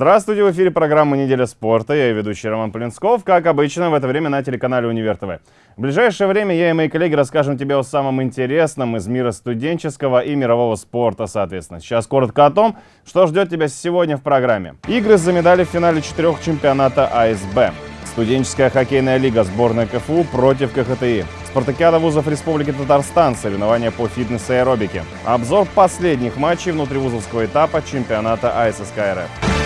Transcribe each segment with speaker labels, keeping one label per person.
Speaker 1: Здравствуйте, в эфире программа «Неделя спорта». Я ведущий Роман Полинсков, как обычно, в это время на телеканале «Универ ТВ». В ближайшее время я и мои коллеги расскажем тебе о самом интересном из мира студенческого и мирового спорта, соответственно. Сейчас коротко о том, что ждет тебя сегодня в программе. Игры за медали в финале четырех чемпионата АСБ. Студенческая хоккейная лига сборная КФУ против КХТИ. Спартакиада вузов Республики Татарстан, соревнования по фитнесу и аэробике. Обзор последних матчей внутривузовского этапа чемпионата АССК РФ.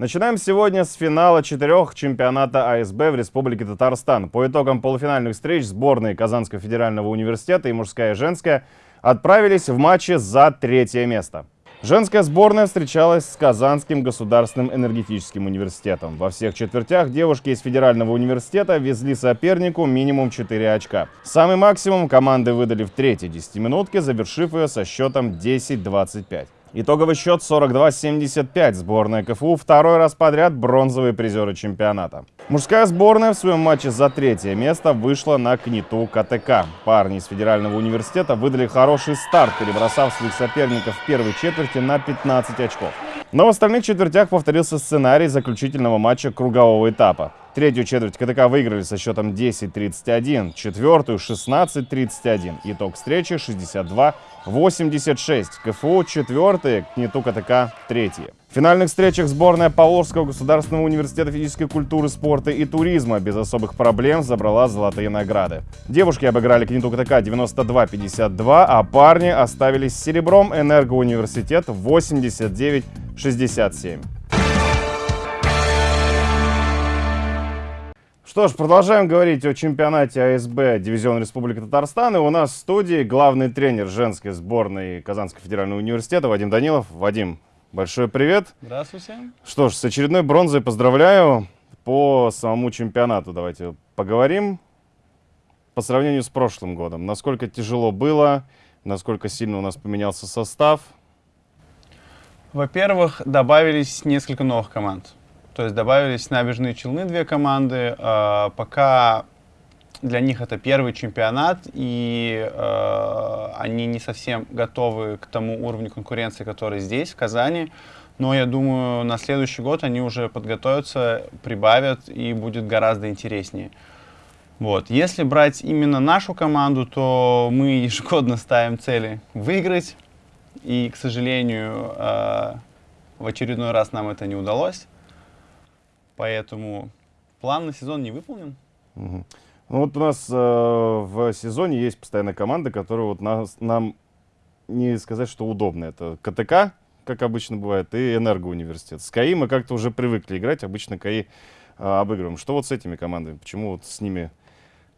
Speaker 1: Начинаем сегодня с финала четырех чемпионата АСБ в Республике Татарстан. По итогам полуфинальных встреч сборные Казанского федерального университета и мужская и женская отправились в матче за третье место. Женская сборная встречалась с Казанским государственным энергетическим университетом. Во всех четвертях девушки из федерального университета везли сопернику минимум 4 очка. Самый максимум команды выдали в третьей десятиминутке, завершив ее со счетом 10-25. Итоговый счет 42-75. Сборная КФУ второй раз подряд бронзовые призеры чемпионата. Мужская сборная в своем матче за третье место вышла на КНИТУ КТК. Парни из Федерального университета выдали хороший старт, перебросав своих соперников в первой четверти на 15 очков. Но в остальных четвертях повторился сценарий заключительного матча кругового этапа. Третью четверть КТК выиграли со счетом 10-31, четвертую 16-31. Итог встречи 62-86. КФУ четвертые, КНИТУ КТК третьи. В финальных встречах сборная Павловского государственного университета физической культуры, спорта и туризма без особых проблем забрала золотые награды. Девушки обыграли КНИТУ КТК 92-52, а парни оставились серебром Энергоуниверситет 89-67. Что ж, продолжаем говорить о чемпионате АСБ Дивизион Республики Татарстан. И у нас в студии главный тренер женской сборной Казанского федерального университета Вадим Данилов. Вадим, большой привет.
Speaker 2: Здравствуйте.
Speaker 1: Что ж, с очередной бронзой поздравляю. По самому чемпионату давайте поговорим. По сравнению с прошлым годом, насколько тяжело было, насколько сильно у нас поменялся состав?
Speaker 2: Во-первых, добавились несколько новых команд. То есть добавились набережные Челны две команды. Э, пока для них это первый чемпионат, и э, они не совсем готовы к тому уровню конкуренции, который здесь, в Казани. Но я думаю, на следующий год они уже подготовятся, прибавят, и будет гораздо интереснее. Вот. Если брать именно нашу команду, то мы ежегодно ставим цели выиграть. И, к сожалению, э, в очередной раз нам это не удалось. Поэтому план на сезон не выполнен.
Speaker 1: Угу. Ну вот у нас э, в сезоне есть постоянная команда, которая вот нас, нам не сказать, что удобно. Это КТК, как обычно бывает, и Энергоуниверситет. С КАИ мы как-то уже привыкли играть, обычно КАИ э, обыгрываем. Что вот с этими командами? Почему вот с ними,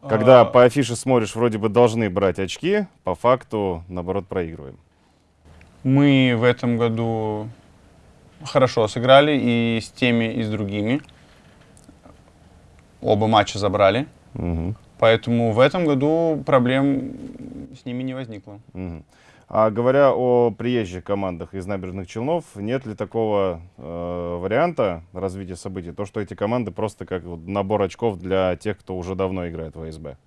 Speaker 1: когда а... по афише смотришь, вроде бы должны брать очки, по факту, наоборот, проигрываем?
Speaker 2: Мы в этом году хорошо сыграли и с теми, и с другими оба матча забрали. Угу. Поэтому в этом году проблем с ними не возникло.
Speaker 1: Угу. А говоря о приезжих командах из набережных Челнов, нет ли такого э, варианта развития событий, то, что эти команды просто как набор очков для тех, кто уже давно играет в АСБ?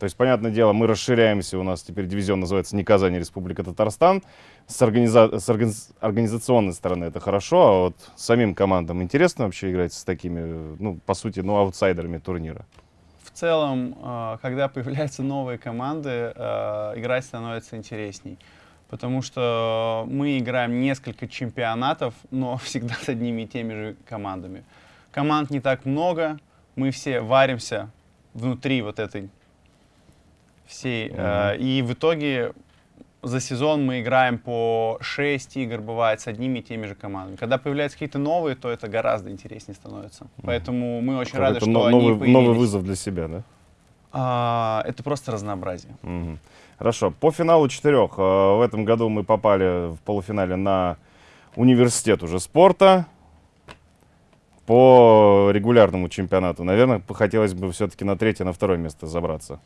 Speaker 1: То есть, понятное дело, мы расширяемся, у нас теперь дивизион называется не Казань, а Республика Татарстан. С, организа с органи организационной стороны это хорошо, а вот самим командам интересно вообще играть с такими, ну, по сути, ну, аутсайдерами турнира?
Speaker 2: В целом, а, когда появляются новые команды, а, играть становится интересней. Потому что мы играем несколько чемпионатов, но всегда с одними и теми же командами. Команд не так много, мы все варимся внутри вот этой всей. Mm-hmm. И в итоге за сезон мы играем по 6 игр, бывает, с одними и теми же командами. Когда появляются какие-то новые, то это гораздо интереснее становится. Поэтому мы очень рады, что
Speaker 1: новый,
Speaker 2: они
Speaker 1: появились. Новый вызов для себя, да?
Speaker 2: А, это просто разнообразие.
Speaker 1: Mm-hmm. Хорошо. По финалу четырех. А, в этом году мы попали в полуфинале на университет уже спорта. По регулярному чемпионату, наверное, хотелось бы все-таки на третье, на второе место забраться.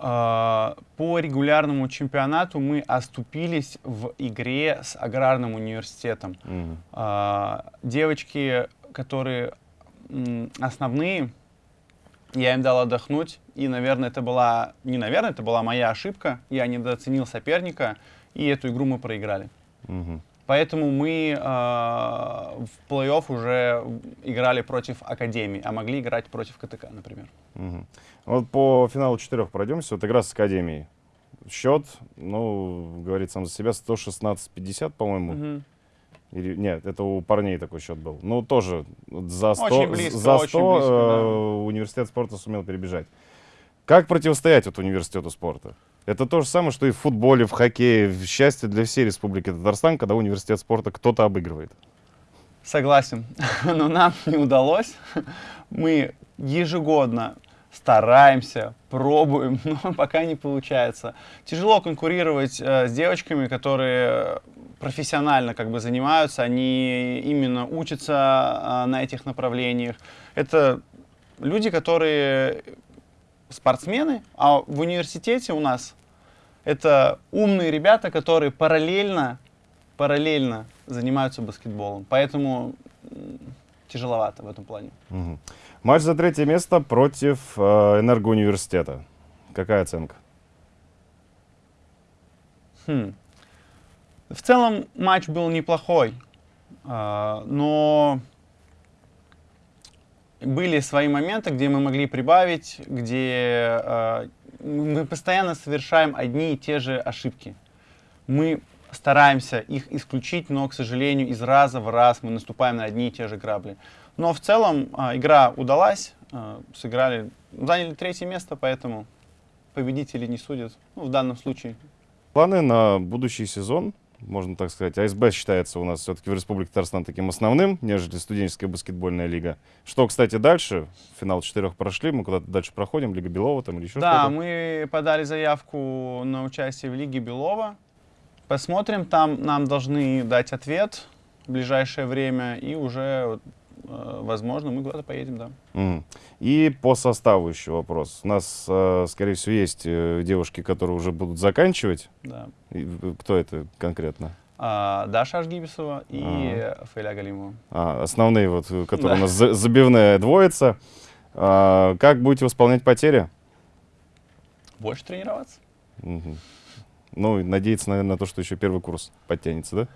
Speaker 2: По регулярному чемпионату мы оступились в игре с аграрным университетом. Mm. Девочки, которые основные, я им дал отдохнуть, и, наверное, это была, не наверное, это была моя ошибка, я недооценил соперника, и эту игру мы проиграли.
Speaker 1: Угу.
Speaker 2: Поэтому мы э, в плей-офф уже играли против Академии, а могли играть против КТК, например.
Speaker 1: Угу. Вот по финалу четырех пройдемся. Вот игра с Академией. Счет, ну, говорит сам за себя, 116-50, по-моему.
Speaker 2: Мгм.
Speaker 1: Или, нет, это у парней такой счет был. Ну, тоже за 100,
Speaker 2: Очень близко,
Speaker 1: за 100
Speaker 2: очень близко,
Speaker 1: э, университет спорта сумел перебежать. Как противостоять вот университету спорта? Это то же самое, что и в футболе, в хоккее, в счастье для всей Республики Татарстан, когда университет спорта кто-то обыгрывает.
Speaker 2: Согласен, но нам не удалось. Мы ежегодно стараемся, пробуем, но пока не получается. Тяжело конкурировать э, с девочками, которые профессионально как бы занимаются, они именно учатся э, на этих направлениях. Это люди, которые спортсмены, а в университете у нас это умные ребята, которые параллельно, параллельно занимаются баскетболом. Поэтому тяжеловато в этом плане.
Speaker 1: Мгм. Матч за третье место против э, энергоуниверситета. Какая оценка?
Speaker 2: Хм. В целом матч был неплохой, а, но были свои моменты, где мы могли прибавить, где а, мы постоянно совершаем одни и те же ошибки. Мы стараемся их исключить, но, к сожалению, из раза в раз мы наступаем на одни и те же грабли. Но в целом а, игра удалась, а, сыграли, заняли третье место, поэтому победители не судят, ну, в данном случае.
Speaker 1: Планы на будущий сезон, можно так сказать. АСБ считается у нас все-таки в Республике Татарстан таким основным, нежели студенческая баскетбольная лига. Что, кстати, дальше? Финал четырех прошли, мы куда-то дальше проходим, Лига Белова там или еще
Speaker 2: Да,
Speaker 1: что-то?
Speaker 2: мы подали заявку на участие в Лиге Белова. Посмотрим, там нам должны дать ответ в ближайшее время, и уже, возможно, мы куда-то поедем, да.
Speaker 1: Мгм. И по составу еще вопрос. У нас, э, скорее всего, есть э, девушки, которые уже будут заканчивать.
Speaker 2: да.
Speaker 1: И, э, кто это конкретно?
Speaker 2: А, Даша Ашгибисова и Фейля Галимова.
Speaker 1: А, основные, вот, э, которые
Speaker 2: Да.
Speaker 1: у нас за- забивная двоица. А, как будете восполнять потери?
Speaker 2: Больше тренироваться.
Speaker 1: Мгм. Ну, надеяться, наверное, на то, что еще первый курс подтянется, да?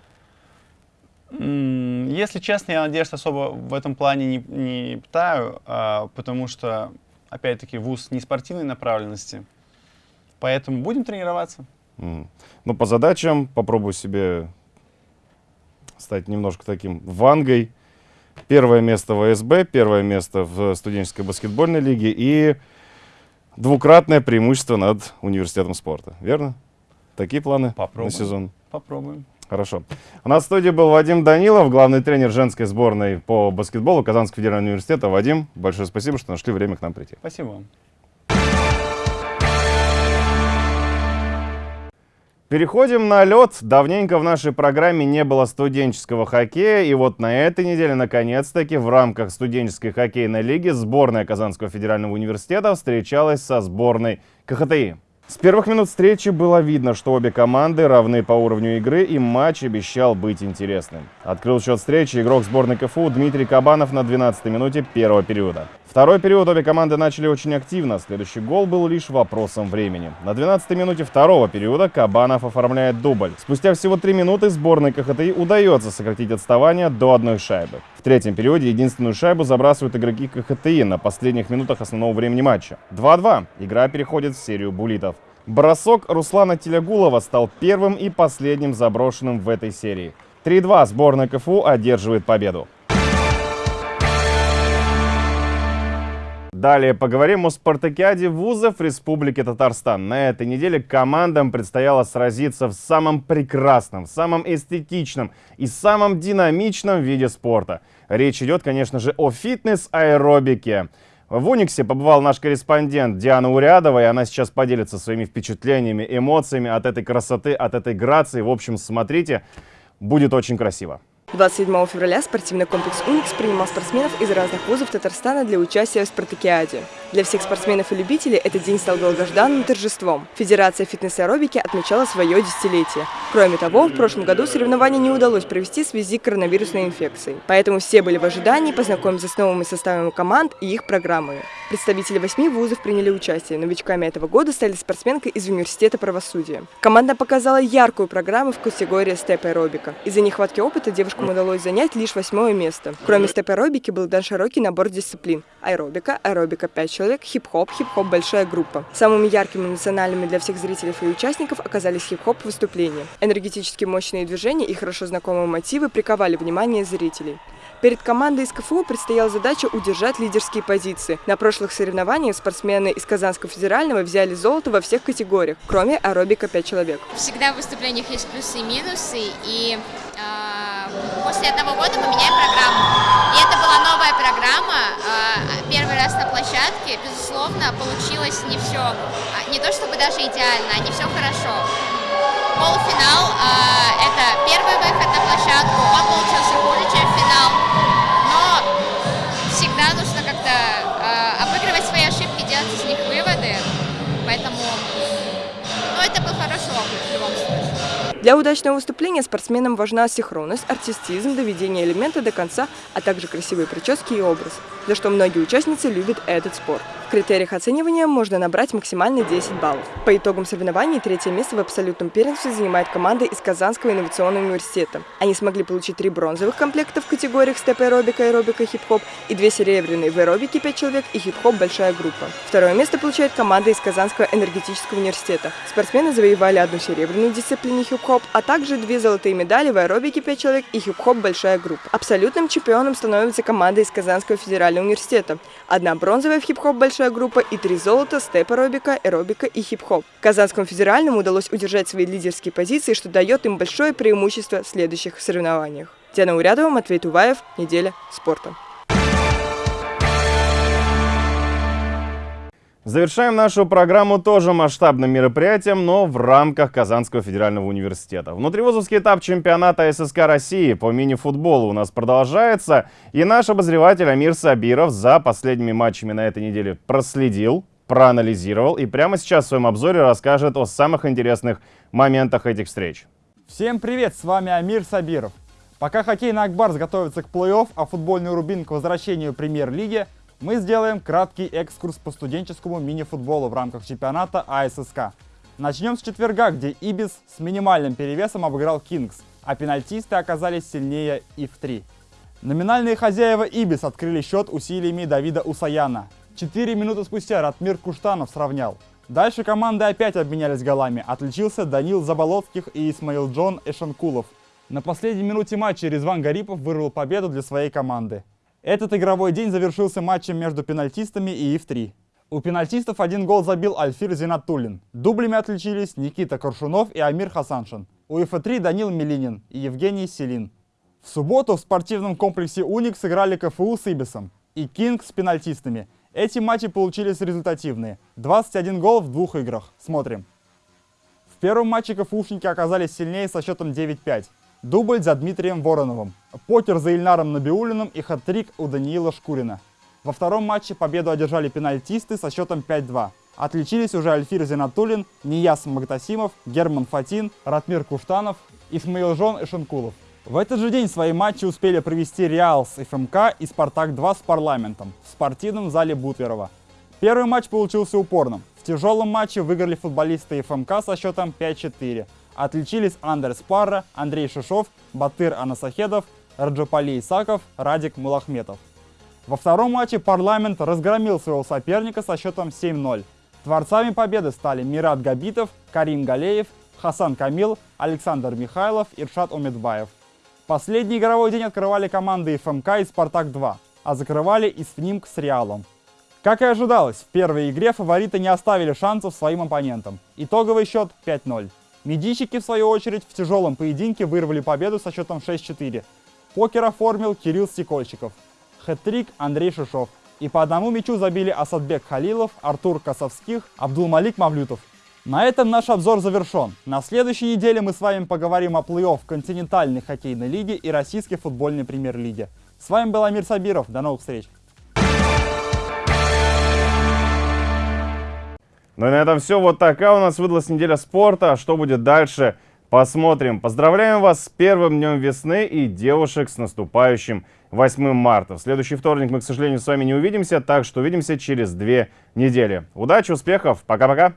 Speaker 2: Если честно, я надежд особо в этом плане не, не питаю, а, потому что, опять-таки, вуз не спортивной направленности. Поэтому будем тренироваться.
Speaker 1: Мгм. Ну, по задачам попробую себе стать немножко таким вангой. Первое место в АСБ, первое место в студенческой баскетбольной лиге и двукратное преимущество над университетом спорта. Верно? Такие планы
Speaker 2: Попробуем.
Speaker 1: на сезон?
Speaker 2: Попробуем.
Speaker 1: Хорошо. У нас в студии был Вадим Данилов, главный тренер женской сборной по баскетболу Казанского федерального университета. Вадим, большое спасибо, что нашли время к нам прийти.
Speaker 2: Спасибо вам.
Speaker 1: Переходим на лед. Давненько в нашей программе не было студенческого хоккея, и вот на этой неделе, наконец-таки, в рамках студенческой хоккейной лиги сборная Казанского федерального университета встречалась со сборной КХТИ. С первых минут встречи было видно, что обе команды равны по уровню игры, и матч обещал быть интересным. Открыл счет встречи игрок сборной КФУ Дмитрий Кабанов на 12-й минуте первого периода. Второй период обе команды начали очень активно, следующий гол был лишь вопросом времени. На 12-й минуте второго периода Кабанов оформляет дубль. Спустя всего 3 минуты сборной КХТИ удается сократить отставание до одной шайбы. В третьем периоде единственную шайбу забрасывают игроки КХТИ на последних минутах основного времени матча. 2-2. Игра переходит в серию булитов. Бросок Руслана Телегулова стал первым и последним заброшенным в этой серии. 3-2 сборная КФУ одерживает победу. Далее поговорим о спартакиаде вузов Республики Татарстан. На этой неделе командам предстояло сразиться в самом прекрасном, самом эстетичном и самом динамичном виде спорта. Речь идет, конечно же, о фитнес-аэробике. В Униксе побывал наш корреспондент Диана Урядова, и она сейчас поделится своими впечатлениями, эмоциями от этой красоты, от этой грации. В общем, смотрите, будет очень красиво.
Speaker 3: 27 февраля спортивный комплекс «Уникс» принимал спортсменов из разных вузов Татарстана для участия в спартакиаде. Для всех спортсменов и любителей этот день стал долгожданным торжеством. Федерация фитнес-аэробики отмечала свое десятилетие. Кроме того, в прошлом году соревнования не удалось провести в связи с коронавирусной инфекцией. Поэтому все были в ожидании познакомиться с новыми составами команд и их программами. Представители восьми вузов приняли участие. Новичками этого года стали спортсменка из Университета правосудия. Команда показала яркую программу в категории степ-аэробика. Из-за нехватки опыта девушкам удалось занять лишь восьмое место. Кроме степ-аэробики был дан широкий набор дисциплин. Аэробика, аэробика 5 человек, хип-хоп, хип-хоп большая группа. Самыми яркими национальными для всех зрителей и участников оказались хип-хоп выступления. Энергетически мощные движения и хорошо знакомые мотивы приковали внимание зрителей. Перед командой из КФУ предстояла задача удержать лидерские позиции. На прошлых соревнованиях спортсмены из Казанского федерального взяли золото во всех категориях, кроме аэробика 5 человек.
Speaker 4: Всегда в выступлениях есть плюсы и минусы, и после одного года мы меняем программу. И это была новая программа, э, первый раз на площадке, безусловно, получилось не все, не то чтобы даже идеально, а не все хорошо. Полуфинал э, – это первый выход на площадку,
Speaker 3: Для удачного выступления спортсменам важна синхронность, артистизм, доведение элемента до конца, а также красивые прически и образ, за что многие участницы любят этот спорт критериях оценивания можно набрать максимально 10 баллов. По итогам соревнований третье место в абсолютном первенстве занимает команда из Казанского инновационного университета. Они смогли получить три бронзовых комплекта в категориях степ-аэробика, аэробика, хип-хоп и две серебряные в аэробике 5 человек и хип-хоп большая группа. Второе место получает команда из Казанского энергетического университета. Спортсмены завоевали одну серебряную в дисциплине хип-хоп, а также две золотые медали в аэробике 5 человек и хип-хоп большая группа. Абсолютным чемпионом становится команда из Казанского федерального университета. Одна бронзовая в хип-хоп большая лучшая группа и три золота, степ-аэробика, аэробика и хип-хоп. Казанскому федеральному удалось удержать свои лидерские позиции, что дает им большое преимущество в следующих соревнованиях. Диана Урядова, Матвей Туваев, «Неделя спорта».
Speaker 1: Завершаем нашу программу тоже масштабным мероприятием, но в рамках Казанского федерального университета. Внутривузовский этап чемпионата ССК России по мини-футболу у нас продолжается. И наш обозреватель Амир Сабиров за последними матчами на этой неделе проследил, проанализировал и прямо сейчас в своем обзоре расскажет о самых интересных моментах этих встреч.
Speaker 5: Всем привет, с вами Амир Сабиров. Пока хоккейный Акбарс готовится к плей-офф, а футбольный Рубин к возвращению премьер-лиги, мы сделаем краткий экскурс по студенческому мини-футболу в рамках чемпионата АССК. Начнем с четверга, где Ибис с минимальным перевесом обыграл Кингс, а пенальтисты оказались сильнее и в 3. Номинальные хозяева Ибис открыли счет усилиями Давида Усаяна. Четыре минуты спустя Ратмир Куштанов сравнял. Дальше команды опять обменялись голами. Отличился Данил Заболоцких и Исмаил Джон Эшанкулов. На последней минуте матча Резван Гарипов вырвал победу для своей команды. Этот игровой день завершился матчем между пенальтистами и ИФ-3. У пенальтистов один гол забил Альфир Зинатуллин. Дублями отличились Никита Коршунов и Амир Хасаншин. У ИФ-3 Данил Милинин и Евгений Селин. В субботу в спортивном комплексе «Уник» сыграли КФУ с Ибисом и Кинг с пенальтистами. Эти матчи получились результативные. 21 гол в двух играх. Смотрим. В первом матче КФУшники оказались сильнее со счетом 9-5. Дубль за Дмитрием Вороновым, покер за Ильнаром Набиулиным и хат-трик у Даниила Шкурина. Во втором матче победу одержали пенальтисты со счетом 5-2. Отличились уже Альфир Зинатулин, Нияс Магдасимов, Герман Фатин, Ратмир Куштанов, Исмаил Жон и Шенкулов. В этот же день свои матчи успели провести Реал с ФМК и Спартак-2 с Парламентом в спортивном зале Бутверова. Первый матч получился упорным. В тяжелом матче выиграли футболисты ФМК со счетом 5-4, Отличились Андерс Парра, Андрей Шишов, Батыр Анасахедов, Раджапали Исаков, Радик Мулахметов. Во втором матче парламент разгромил своего соперника со счетом 7-0. Творцами победы стали Мират Габитов, Карим Галеев, Хасан Камил, Александр Михайлов и Иршат Омедбаев. Последний игровой день открывали команды ФМК и Спартак-2, а закрывали ИСФНИМК с Реалом. Как и ожидалось, в первой игре фавориты не оставили шансов своим оппонентам. Итоговый счет 5-0. Медийщики, в свою очередь, в тяжелом поединке вырвали победу со счетом 6-4. Покер оформил Кирилл Стекольчиков. Хэт-трик Андрей Шишов. И по одному мячу забили Асадбек Халилов, Артур Косовских, Абдулмалик Мавлютов. На этом наш обзор завершен. На следующей неделе мы с вами поговорим о плей-офф континентальной хоккейной лиги и российской футбольной премьер-лиге. С вами был Амир Сабиров. До новых встреч!
Speaker 1: Ну и на этом все. Вот такая у нас выдалась неделя спорта. А что будет дальше, посмотрим. Поздравляем вас с первым днем весны и девушек с наступающим 8 марта. В следующий вторник мы, к сожалению, с вами не увидимся, так что увидимся через две недели. Удачи, успехов, пока-пока!